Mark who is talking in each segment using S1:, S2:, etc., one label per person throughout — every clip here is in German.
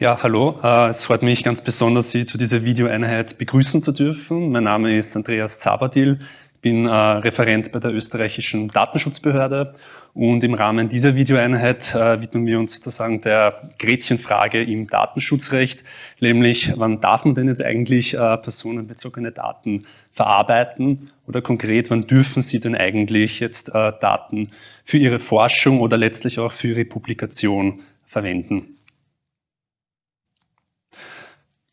S1: Ja, hallo. Äh, es freut mich ganz besonders, Sie zu dieser Videoeinheit begrüßen zu dürfen. Mein Name ist Andreas Zabadil, bin äh, Referent bei der österreichischen Datenschutzbehörde und im Rahmen dieser Videoeinheit äh, widmen wir uns sozusagen der Gretchenfrage im Datenschutzrecht, nämlich wann darf man denn jetzt eigentlich personenbezogene Daten verarbeiten oder konkret, wann dürfen Sie denn eigentlich jetzt Daten für Ihre Forschung oder letztlich auch für Ihre Publikation verwenden.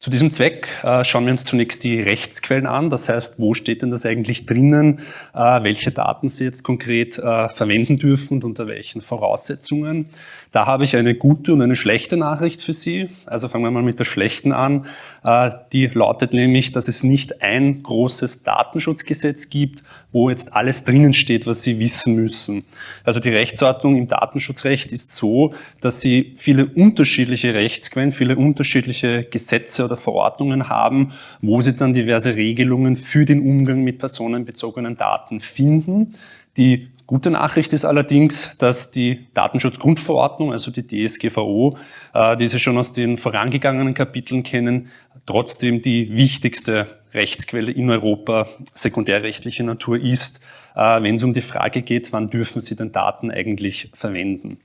S1: Zu diesem Zweck äh, schauen wir uns zunächst die Rechtsquellen an. Das heißt, wo steht denn das eigentlich drinnen, äh, welche Daten Sie jetzt konkret äh, verwenden dürfen und unter welchen Voraussetzungen. Da habe ich eine gute und eine schlechte Nachricht für Sie. Also fangen wir mal mit der schlechten an. Äh, die lautet nämlich, dass es nicht ein großes Datenschutzgesetz gibt, wo jetzt alles drinnen steht, was Sie wissen müssen. Also die Rechtsordnung im Datenschutzrecht ist so, dass Sie viele unterschiedliche Rechtsquellen, viele unterschiedliche Gesetze oder Verordnungen haben, wo Sie dann diverse Regelungen für den Umgang mit personenbezogenen Daten finden. Die Gute Nachricht ist allerdings, dass die Datenschutzgrundverordnung, also die DSGVO, äh, die Sie schon aus den vorangegangenen Kapiteln kennen, trotzdem die wichtigste Rechtsquelle in Europa sekundärrechtlicher Natur ist, äh, wenn es um die Frage geht, wann dürfen Sie den Daten eigentlich verwenden.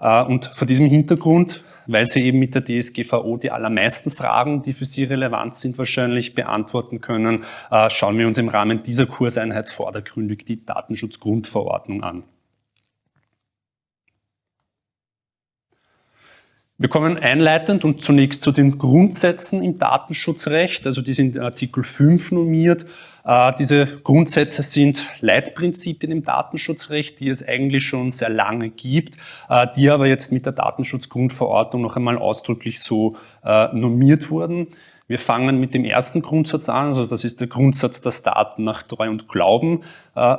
S1: Äh, und vor diesem Hintergrund weil sie eben mit der DSGVO die allermeisten Fragen, die für Sie relevant sind, wahrscheinlich beantworten können, äh, schauen wir uns im Rahmen dieser Kurseinheit vordergründig die Datenschutzgrundverordnung an. Wir kommen einleitend und zunächst zu den Grundsätzen im Datenschutzrecht, also die sind in Artikel 5 normiert. Äh, diese Grundsätze sind Leitprinzipien im Datenschutzrecht, die es eigentlich schon sehr lange gibt, äh, die aber jetzt mit der Datenschutzgrundverordnung noch einmal ausdrücklich so äh, normiert wurden. Wir fangen mit dem ersten Grundsatz an, also das ist der Grundsatz, dass Daten nach Treu und Glauben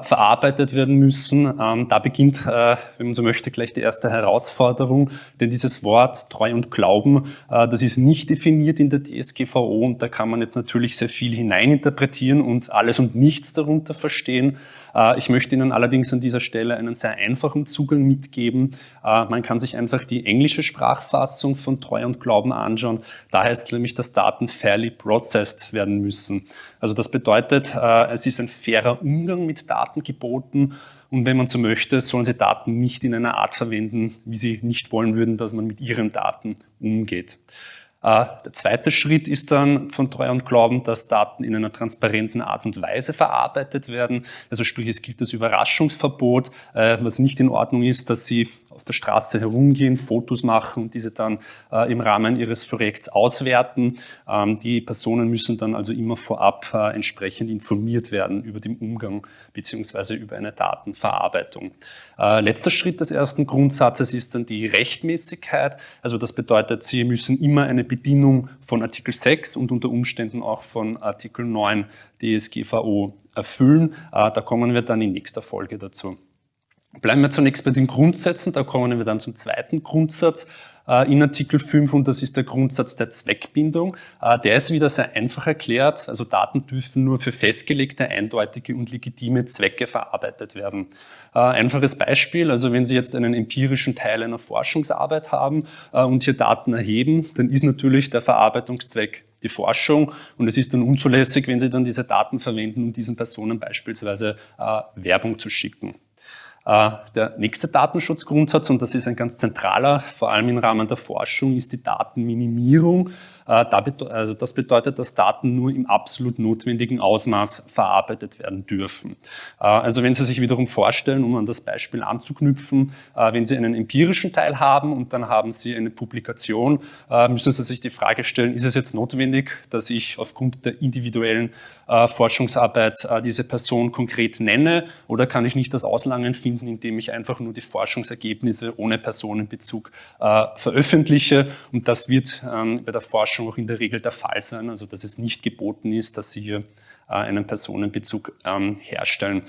S1: verarbeitet werden müssen. Ähm, da beginnt, äh, wenn man so möchte, gleich die erste Herausforderung, denn dieses Wort Treu und Glauben, äh, das ist nicht definiert in der DSGVO und da kann man jetzt natürlich sehr viel hineininterpretieren und alles und nichts darunter verstehen. Äh, ich möchte Ihnen allerdings an dieser Stelle einen sehr einfachen Zugang mitgeben. Äh, man kann sich einfach die englische Sprachfassung von Treu und Glauben anschauen. Da heißt es nämlich, dass Daten fairly processed werden müssen. Also das bedeutet, äh, es ist ein fairer Umgang mit Daten geboten und wenn man so möchte, sollen Sie Daten nicht in einer Art verwenden, wie Sie nicht wollen würden, dass man mit Ihren Daten umgeht. Äh, der zweite Schritt ist dann von Treu und Glauben, dass Daten in einer transparenten Art und Weise verarbeitet werden. Also sprich, es gibt das Überraschungsverbot, äh, was nicht in Ordnung ist, dass Sie der Straße herumgehen, Fotos machen und diese dann äh, im Rahmen ihres Projekts auswerten. Ähm, die Personen müssen dann also immer vorab äh, entsprechend informiert werden über den Umgang beziehungsweise über eine Datenverarbeitung. Äh, letzter Schritt des ersten Grundsatzes ist dann die Rechtmäßigkeit. Also das bedeutet, Sie müssen immer eine Bedienung von Artikel 6 und unter Umständen auch von Artikel 9 DSGVO erfüllen. Äh, da kommen wir dann in nächster Folge dazu. Bleiben wir zunächst bei den Grundsätzen, da kommen wir dann zum zweiten Grundsatz äh, in Artikel 5 und das ist der Grundsatz der Zweckbindung. Äh, der ist wieder sehr einfach erklärt, also Daten dürfen nur für festgelegte, eindeutige und legitime Zwecke verarbeitet werden. Äh, einfaches Beispiel, also wenn Sie jetzt einen empirischen Teil einer Forschungsarbeit haben und hier Daten erheben, dann ist natürlich der Verarbeitungszweck die Forschung und es ist dann unzulässig, wenn Sie dann diese Daten verwenden, um diesen Personen beispielsweise Werbung zu schicken. Äh, der nächste Datenschutzgrundsatz, und das ist ein ganz zentraler, vor allem im Rahmen der Forschung, ist die Datenminimierung. Äh, also das bedeutet, dass Daten nur im absolut notwendigen Ausmaß verarbeitet werden dürfen. Äh, also wenn Sie sich wiederum vorstellen, um an das Beispiel anzuknüpfen, wenn Sie einen empirischen Teil haben und dann haben Sie eine Publikation, müssen Sie sich die Frage stellen, ist es jetzt notwendig, dass ich aufgrund der individuellen Forschungsarbeit diese Person konkret nenne oder kann ich nicht das Auslangen finden, indem ich einfach nur die Forschungsergebnisse ohne Personenbezug veröffentliche und das wird ähm, bei der Forschung Forschung auch in der Regel der Fall sein, also dass es nicht geboten ist, dass Sie hier äh, einen Personenbezug ähm, herstellen.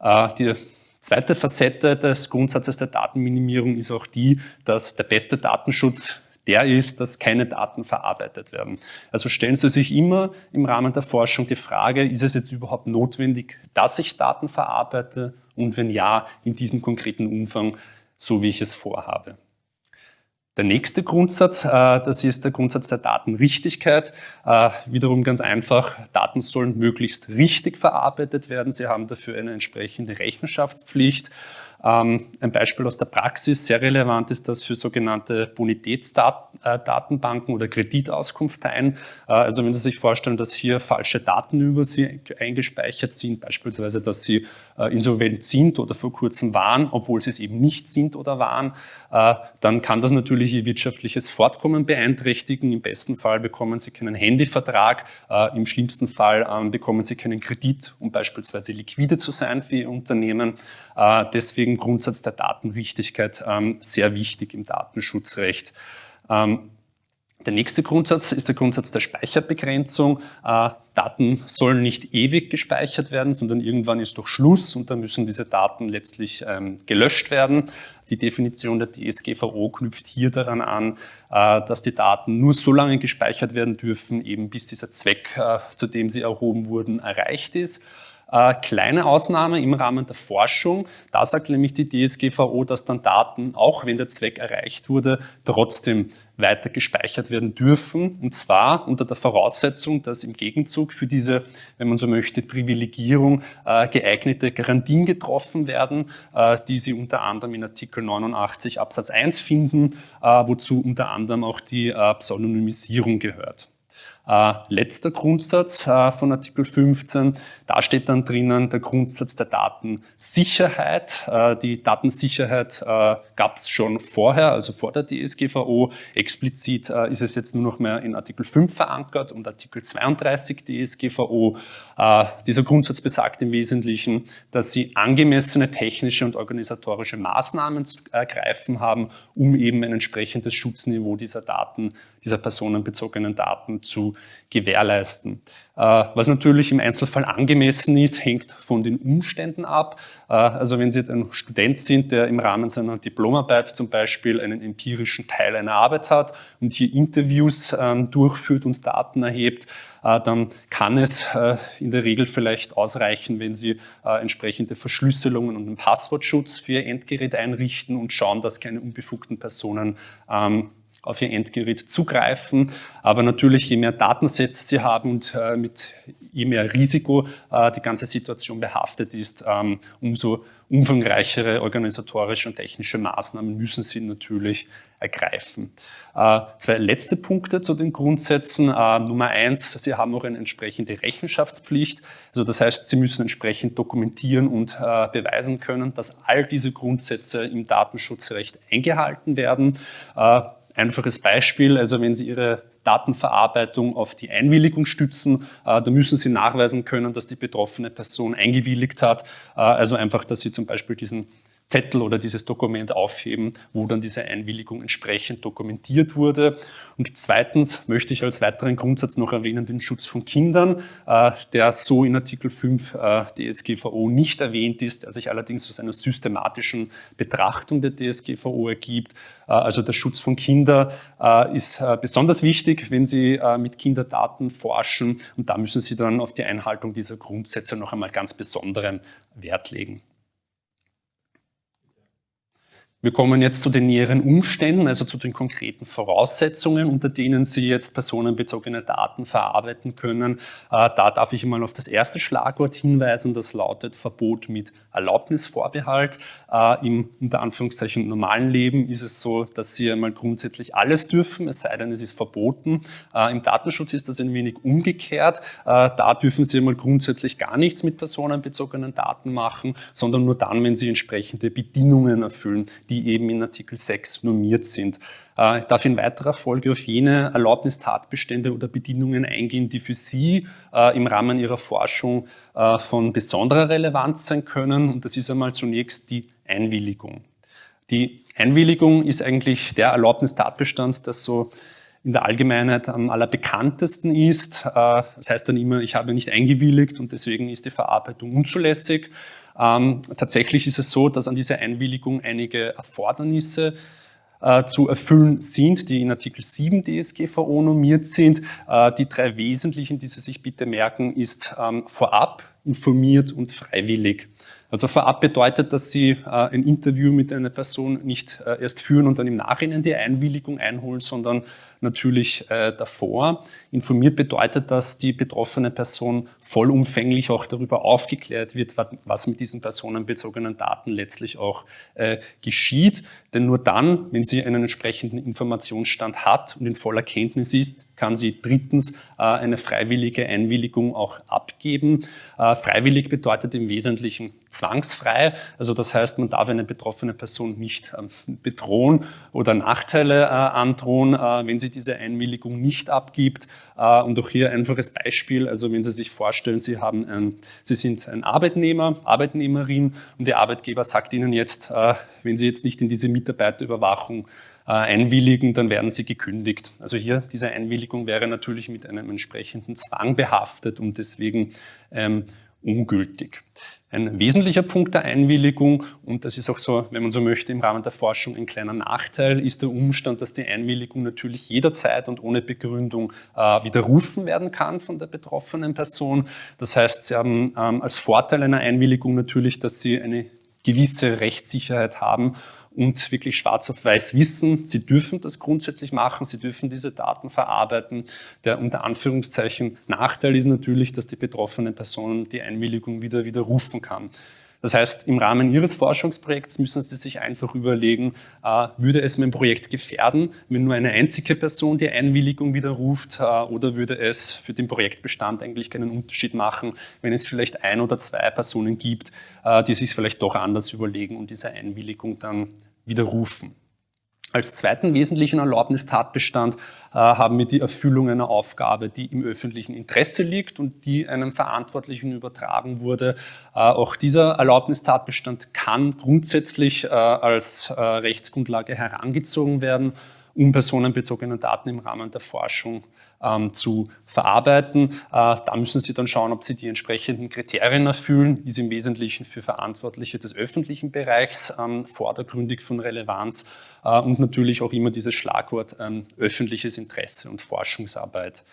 S1: Äh, die zweite Facette des Grundsatzes der Datenminimierung ist auch die, dass der beste Datenschutz der ist, dass keine Daten verarbeitet werden. Also stellen Sie sich immer im Rahmen der Forschung die Frage, ist es jetzt überhaupt notwendig, dass ich Daten verarbeite und wenn ja, in diesem konkreten Umfang, so wie ich es vorhabe. Der nächste Grundsatz, äh, das ist der Grundsatz der Datenrichtigkeit. Äh, wiederum ganz einfach, Daten sollen möglichst richtig verarbeitet werden. Sie haben dafür eine entsprechende Rechenschaftspflicht. Ähm, ein Beispiel aus der Praxis, sehr relevant ist das für sogenannte Bonitätsdatenbanken oder Kreditauskunfteien. Äh, also wenn Sie sich vorstellen, dass hier falsche Daten über Sie eingespeichert sind, beispielsweise, dass Sie äh, insolvent sind oder vor kurzem waren, obwohl Sie es eben nicht sind oder waren, äh, dann kann das natürlich Ihr wirtschaftliches Fortkommen beeinträchtigen. Im besten Fall bekommen Sie keinen Handyvertrag, im schlimmsten Fall ähm, bekommen Sie keinen Kredit, um beispielsweise liquide zu sein für Ihr Unternehmen. Deswegen deswegen Grundsatz der Datenrichtigkeit ähm, sehr wichtig im Datenschutzrecht. Ähm, der nächste Grundsatz ist der Grundsatz der Speicherbegrenzung. Äh, Daten sollen nicht ewig gespeichert werden, sondern irgendwann ist doch Schluss und dann müssen diese Daten letztlich ähm, gelöscht werden. Die Definition der DSGVO knüpft hier daran an, äh, dass die Daten nur so lange gespeichert werden dürfen, eben bis dieser Zweck, äh, zu dem sie erhoben wurden, erreicht ist. Äh, kleine Ausnahme im Rahmen der Forschung. Da sagt nämlich die DSGVO, dass dann Daten, auch wenn der Zweck erreicht wurde, trotzdem weiter gespeichert werden dürfen. Und zwar unter der Voraussetzung, dass im Gegenzug für diese, wenn man so möchte, Privilegierung äh, geeignete Garantien getroffen werden, äh, die Sie unter anderem in Artikel 89 Absatz 1 finden, äh, wozu unter anderem auch die äh, Pseudonymisierung gehört. Äh, letzter Grundsatz äh, von Artikel 15, da steht dann drinnen der Grundsatz der Datensicherheit. Äh, die Datensicherheit äh, gab es schon vorher, also vor der DSGVO. Explizit äh, ist es jetzt nur noch mehr in Artikel 5 verankert und Artikel 32 DSGVO. Äh, dieser Grundsatz besagt im Wesentlichen, dass sie angemessene technische und organisatorische Maßnahmen zu ergreifen haben, um eben ein entsprechendes Schutzniveau dieser Daten, dieser personenbezogenen Daten zu gewährleisten. Äh, was natürlich im Einzelfall angemessen ist, hängt von den Umständen ab. Äh, also wenn Sie jetzt ein Student sind, der im Rahmen seiner Diplomarbeit zum Beispiel einen empirischen Teil einer Arbeit hat und hier Interviews ähm, durchführt und Daten erhebt, äh, dann kann es in der Regel vielleicht ausreichen, wenn Sie entsprechende Verschlüsselungen und einen Passwortschutz für Ihr Endgerät einrichten und schauen, dass keine unbefugten Personen ähm, auf Ihr Endgerät zugreifen. Aber natürlich, je mehr Datensätze Sie haben und äh, mit je mehr Risiko äh, die ganze Situation behaftet ist, ähm, umso umfangreichere organisatorische und technische Maßnahmen müssen Sie natürlich ergreifen. Äh, zwei letzte Punkte zu den Grundsätzen. Nummer eins, Sie haben auch eine entsprechende Rechenschaftspflicht. Also das heißt, Sie müssen entsprechend dokumentieren und beweisen können, dass all diese Grundsätze im Datenschutzrecht eingehalten werden. Einfaches Beispiel, also wenn Sie Ihre Datenverarbeitung auf die Einwilligung stützen, äh, da müssen Sie nachweisen können, dass die betroffene Person eingewilligt hat. Äh, also einfach, dass Sie zum Beispiel diesen Zettel oder dieses Dokument aufheben, wo dann diese Einwilligung entsprechend dokumentiert wurde. Und zweitens möchte ich als weiteren Grundsatz noch erwähnen den Schutz von Kindern, äh, der so in Artikel 5 äh, DSGVO nicht erwähnt ist, der sich allerdings aus einer systematischen Betrachtung der DSGVO ergibt. Äh, also der Schutz von Kindern ist besonders wichtig, wenn Sie mit Kinderdaten forschen und da müssen Sie dann auf die Einhaltung dieser Grundsätze noch einmal ganz besonderen Wert legen. Wir kommen jetzt zu den näheren Umständen, also zu den konkreten Voraussetzungen, unter denen Sie jetzt personenbezogene Daten verarbeiten können. Äh, da darf ich mal auf das erste Schlagwort hinweisen, das lautet Verbot mit Erlaubnisvorbehalt. Äh, Im unter Anführungszeichen normalen Leben ist es so, dass Sie einmal grundsätzlich alles dürfen, es sei denn, es ist verboten. Äh, Im Datenschutz ist das ein wenig umgekehrt. Da dürfen Sie einmal grundsätzlich gar nichts mit personenbezogenen Daten machen, sondern nur dann, wenn Sie entsprechende Bedingungen erfüllen, die eben in Artikel 6 normiert sind. Äh, ich darf in weiterer Folge auf jene Erlaubnistatbestände oder Bedingungen eingehen, die für Sie äh, im Rahmen Ihrer Forschung äh, von besonderer Relevanz sein können. Und das ist einmal zunächst die Einwilligung. Die Einwilligung ist eigentlich der Erlaubnistatbestand, das so in der Allgemeinheit am allerbekanntesten ist. Das heißt dann immer, ich habe nicht eingewilligt und deswegen ist die Verarbeitung unzulässig. Ähm, tatsächlich ist es so, dass an dieser Einwilligung einige Erfordernisse zu erfüllen sind, die in Artikel 7 DSGVO normiert sind. Äh, die drei wesentlichen, die Sie sich bitte merken, ist ähm, vorab informiert und freiwillig. Also vorab bedeutet, dass Sie äh, ein Interview mit einer Person nicht äh, erst führen und dann im Nachhinein die Einwilligung einholen, sondern natürlich äh, davor. Informiert bedeutet, dass die betroffene Person vollumfänglich auch darüber aufgeklärt wird, was mit diesen personenbezogenen Daten letztlich auch äh, geschieht. Denn nur dann, wenn sie einen entsprechenden Informationsstand hat und in voller Kenntnis ist, kann sie drittens äh, eine freiwillige Einwilligung auch abgeben. Äh, freiwillig bedeutet im Wesentlichen zwangsfrei, also das heißt, man darf eine betroffene Person nicht ähm, bedrohen oder Nachteile äh, androhen, wenn sie diese Einwilligung nicht abgibt. Und auch hier ein einfaches Beispiel, also wenn Sie sich vorstellen, Sie, haben ein, Sie sind ein Arbeitnehmer, Arbeitnehmerin und der Arbeitgeber sagt Ihnen jetzt, wenn Sie jetzt nicht in diese Mitarbeiterüberwachung einwilligen, dann werden sie gekündigt. Also hier, diese Einwilligung wäre natürlich mit einem entsprechenden Zwang behaftet und deswegen ähm, ungültig. Ein wesentlicher Punkt der Einwilligung, und das ist auch so, wenn man so möchte, im Rahmen der Forschung ein kleiner Nachteil, ist der Umstand, dass die Einwilligung natürlich jederzeit und ohne Begründung äh, widerrufen werden kann von der betroffenen Person. Das heißt, Sie haben ähm, als Vorteil einer Einwilligung natürlich, dass Sie eine gewisse Rechtssicherheit haben und wirklich schwarz auf weiß wissen, sie dürfen das grundsätzlich machen, sie dürfen diese Daten verarbeiten. Der unter Anführungszeichen Nachteil ist natürlich, dass die betroffene Person die Einwilligung wieder widerrufen kann. Das heißt, im Rahmen Ihres Forschungsprojekts müssen Sie sich einfach überlegen, äh, würde es mein Projekt gefährden, wenn nur eine einzige Person die Einwilligung widerruft äh, oder würde es für den Projektbestand eigentlich keinen Unterschied machen, wenn es vielleicht ein oder zwei Personen gibt, äh, die sich vielleicht doch anders überlegen und diese Einwilligung dann widerrufen. Als zweiten wesentlichen Erlaubnistatbestand äh, haben wir die Erfüllung einer Aufgabe, die im öffentlichen Interesse liegt und die einem Verantwortlichen übertragen wurde. Äh, auch dieser Erlaubnistatbestand kann grundsätzlich äh, als äh, Rechtsgrundlage herangezogen werden, um personenbezogene Daten im Rahmen der Forschung ähm, zu verarbeiten. Äh, da müssen Sie dann schauen, ob Sie die entsprechenden Kriterien erfüllen, ist im Wesentlichen für Verantwortliche des öffentlichen Bereichs ähm, vordergründig von Relevanz äh, und natürlich auch immer dieses Schlagwort ähm, öffentliches Interesse und Forschungsarbeit.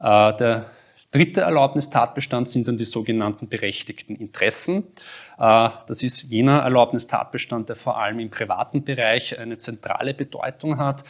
S1: Äh, der dritte Erlaubnistatbestand sind dann die sogenannten berechtigten Interessen. Äh, das ist jener Erlaubnistatbestand, der vor allem im privaten Bereich eine zentrale Bedeutung hat.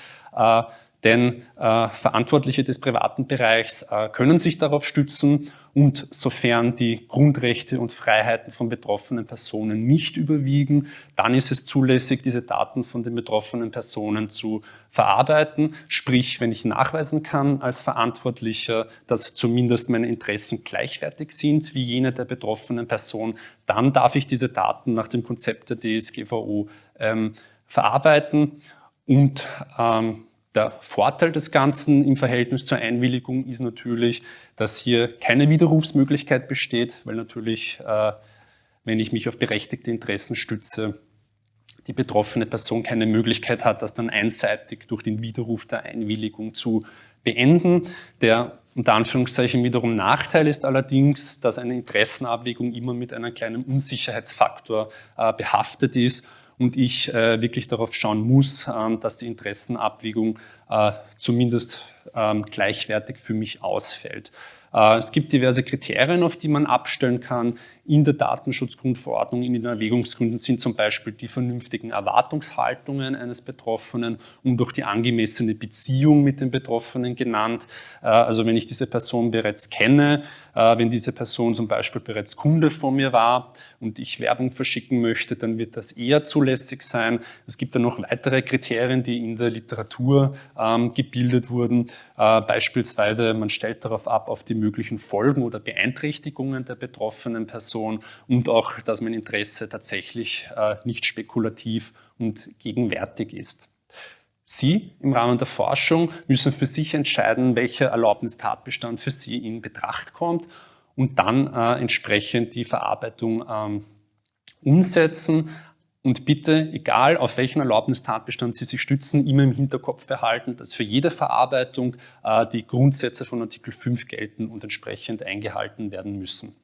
S1: Denn äh, Verantwortliche des privaten Bereichs äh, können sich darauf stützen und sofern die Grundrechte und Freiheiten von betroffenen Personen nicht überwiegen, dann ist es zulässig, diese Daten von den betroffenen Personen zu verarbeiten. Sprich, wenn ich nachweisen kann als Verantwortlicher, dass zumindest meine Interessen gleichwertig sind wie jene der betroffenen Person, dann darf ich diese Daten nach dem Konzept der DSGVO ähm, verarbeiten und ähm, der Vorteil des Ganzen im Verhältnis zur Einwilligung ist natürlich, dass hier keine Widerrufsmöglichkeit besteht, weil natürlich, äh, wenn ich mich auf berechtigte Interessen stütze, die betroffene Person keine Möglichkeit hat, das dann einseitig durch den Widerruf der Einwilligung zu beenden. Der unter Anführungszeichen wiederum Nachteil ist allerdings, dass eine Interessenabwägung immer mit einem kleinen Unsicherheitsfaktor äh, behaftet ist und ich äh, wirklich darauf schauen muss, ähm, dass die Interessenabwägung äh, zumindest ähm, gleichwertig für mich ausfällt. Äh, es gibt diverse Kriterien, auf die man abstellen kann. In der Datenschutzgrundverordnung, in den Erwägungsgründen sind zum Beispiel die vernünftigen Erwartungshaltungen eines Betroffenen und auch die angemessene Beziehung mit dem Betroffenen genannt. Äh, also wenn ich diese Person bereits kenne, äh, wenn diese Person zum Beispiel bereits Kunde von mir war und ich Werbung verschicken möchte, dann wird das eher zulässig sein. Es gibt dann noch weitere Kriterien, die in der Literatur ähm, gebildet wurden. Beispielsweise, man stellt darauf ab, auf die möglichen Folgen oder Beeinträchtigungen der betroffenen Person und auch, dass mein Interesse tatsächlich äh, nicht spekulativ und gegenwärtig ist. Sie im Rahmen der Forschung müssen für sich entscheiden, welcher Erlaubnistatbestand für Sie in Betracht kommt und dann äh, entsprechend die Verarbeitung ähm, umsetzen. Und bitte, egal auf welchen Erlaubnistatbestand Sie sich stützen, immer im Hinterkopf behalten, dass für jede Verarbeitung äh, die Grundsätze von Artikel 5 gelten und entsprechend eingehalten werden müssen.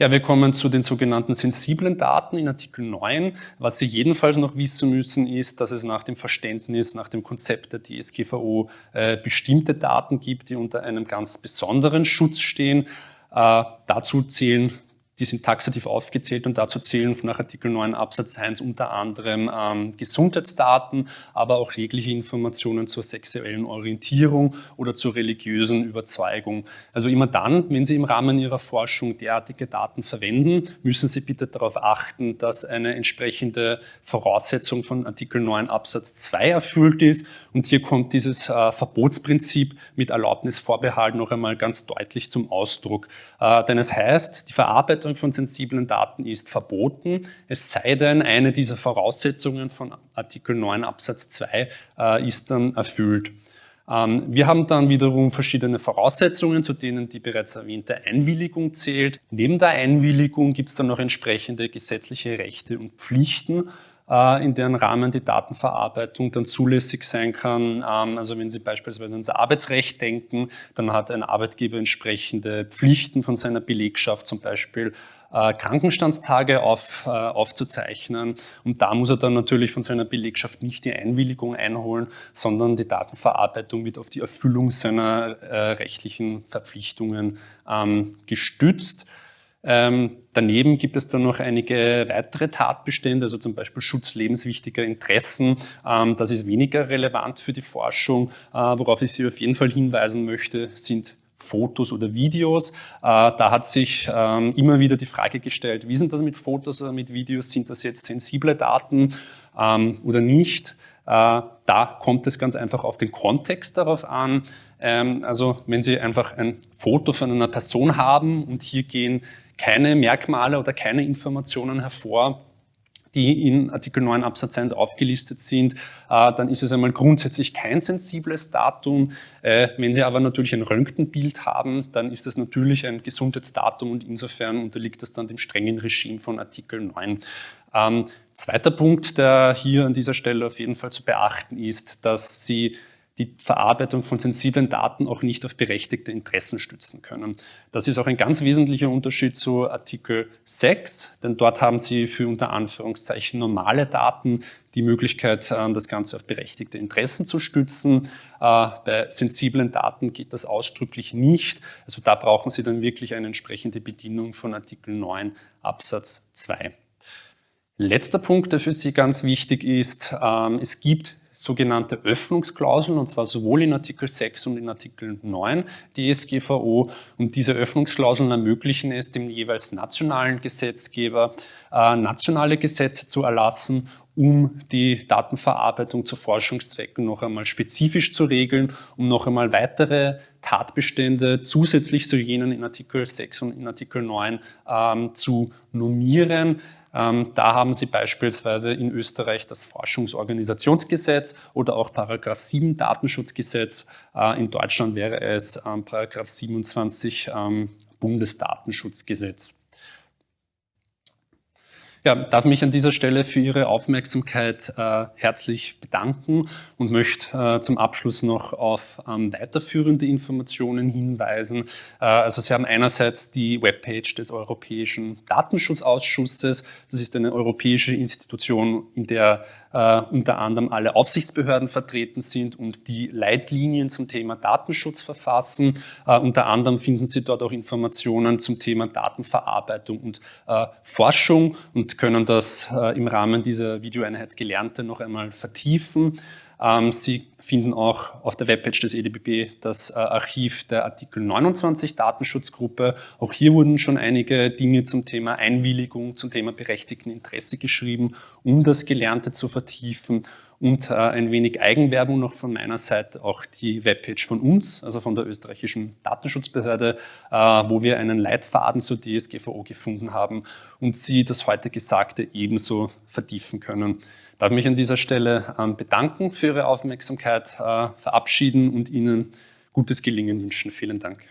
S1: Ja, wir kommen zu den sogenannten sensiblen Daten in Artikel 9. Was Sie jedenfalls noch wissen müssen, ist, dass es nach dem Verständnis, nach dem Konzept der DSGVO äh, bestimmte Daten gibt, die unter einem ganz besonderen Schutz stehen. Äh, dazu zählen die sind taxativ aufgezählt und dazu zählen nach Artikel 9 Absatz 1 unter anderem ähm, Gesundheitsdaten, aber auch jegliche Informationen zur sexuellen Orientierung oder zur religiösen Überzeugung. Also immer dann, wenn Sie im Rahmen Ihrer Forschung derartige Daten verwenden, müssen Sie bitte darauf achten, dass eine entsprechende Voraussetzung von Artikel 9 Absatz 2 erfüllt ist. Und hier kommt dieses äh, Verbotsprinzip mit Erlaubnisvorbehalt noch einmal ganz deutlich zum Ausdruck. Äh, denn es heißt, die Verarbeitung von sensiblen Daten ist verboten, es sei denn, eine dieser Voraussetzungen von Artikel 9 Absatz 2 äh, ist dann erfüllt. Ähm, wir haben dann wiederum verschiedene Voraussetzungen, zu denen die bereits erwähnte Einwilligung zählt. Neben der Einwilligung gibt es dann noch entsprechende gesetzliche Rechte und Pflichten, in deren Rahmen die Datenverarbeitung dann zulässig sein kann. Ähm, also wenn Sie beispielsweise ans Arbeitsrecht denken, dann hat ein Arbeitgeber entsprechende Pflichten von seiner Belegschaft, zum Beispiel äh, Krankenstandstage auf, äh, aufzuzeichnen. Und da muss er dann natürlich von seiner Belegschaft nicht die Einwilligung einholen, sondern die Datenverarbeitung wird auf die Erfüllung seiner rechtlichen Verpflichtungen ähm, gestützt. Ähm, daneben gibt es dann noch einige weitere Tatbestände, also zum Beispiel Schutz lebenswichtiger Interessen. Ähm, das ist weniger relevant für die Forschung. Äh, worauf ich Sie auf jeden Fall hinweisen möchte, sind Fotos oder Videos. Äh, da hat sich ähm, immer wieder die Frage gestellt, wie sind das mit Fotos oder mit Videos? Sind das jetzt sensible Daten ähm, oder nicht? Äh, da kommt es ganz einfach auf den Kontext darauf an. Ähm, also wenn Sie einfach ein Foto von einer Person haben und hier gehen keine Merkmale oder keine Informationen hervor, die in Artikel 9 Absatz 1 aufgelistet sind, äh, dann ist es einmal grundsätzlich kein sensibles Datum. Äh, wenn Sie aber natürlich ein Röntgenbild haben, dann ist das natürlich ein Gesundheitsdatum und insofern unterliegt das dann dem strengen Regime von Artikel 9. Ähm, zweiter Punkt, der hier an dieser Stelle auf jeden Fall zu beachten ist, dass Sie die Verarbeitung von sensiblen Daten auch nicht auf berechtigte Interessen stützen können. Das ist auch ein ganz wesentlicher Unterschied zu Artikel 6, denn dort haben Sie für unter Anführungszeichen normale Daten die Möglichkeit, ähm, das Ganze auf berechtigte Interessen zu stützen. Äh, bei sensiblen Daten geht das ausdrücklich nicht. Also da brauchen Sie dann wirklich eine entsprechende Bedienung von Artikel 9 Absatz 2. Letzter Punkt, der für Sie ganz wichtig ist, ähm, es gibt sogenannte Öffnungsklauseln, und zwar sowohl in Artikel 6 und in Artikel 9 DSGVO. Und diese Öffnungsklauseln ermöglichen es dem jeweils nationalen Gesetzgeber, äh, nationale Gesetze zu erlassen, um die Datenverarbeitung zu Forschungszwecken noch einmal spezifisch zu regeln, um noch einmal weitere Tatbestände zusätzlich zu jenen in Artikel 6 und in Artikel 9 ähm, zu normieren. Ähm, da haben Sie beispielsweise in Österreich das Forschungsorganisationsgesetz oder auch Paragraph 7 Datenschutzgesetz. Äh, in Deutschland wäre es ähm, Paragraph 27 ähm, Bundesdatenschutzgesetz. Ja, darf mich an dieser Stelle für Ihre Aufmerksamkeit äh, herzlich bedanken und möchte äh, zum Abschluss noch auf ähm, weiterführende Informationen hinweisen. Äh, also Sie haben einerseits die Webpage des Europäischen Datenschutzausschusses. Das ist eine europäische Institution, in der äh, unter anderem alle Aufsichtsbehörden vertreten sind und die Leitlinien zum Thema Datenschutz verfassen. Äh, unter anderem finden Sie dort auch Informationen zum Thema Datenverarbeitung und äh, Forschung und können das äh, im Rahmen dieser Videoeinheit Gelernte noch einmal vertiefen. Ähm, Sie finden auch auf der Webpage des EDBB das äh, Archiv der Artikel 29 Datenschutzgruppe. Auch hier wurden schon einige Dinge zum Thema Einwilligung, zum Thema berechtigten Interesse geschrieben, um das Gelernte zu vertiefen. Und äh, ein wenig Eigenwerbung noch von meiner Seite, auch die Webpage von uns, also von der österreichischen Datenschutzbehörde, äh, wo wir einen Leitfaden zur DSGVO gefunden haben und Sie das heute Gesagte ebenso vertiefen können darf mich an dieser Stelle ähm, bedanken für Ihre Aufmerksamkeit, äh, verabschieden und Ihnen gutes Gelingen wünschen. Vielen Dank.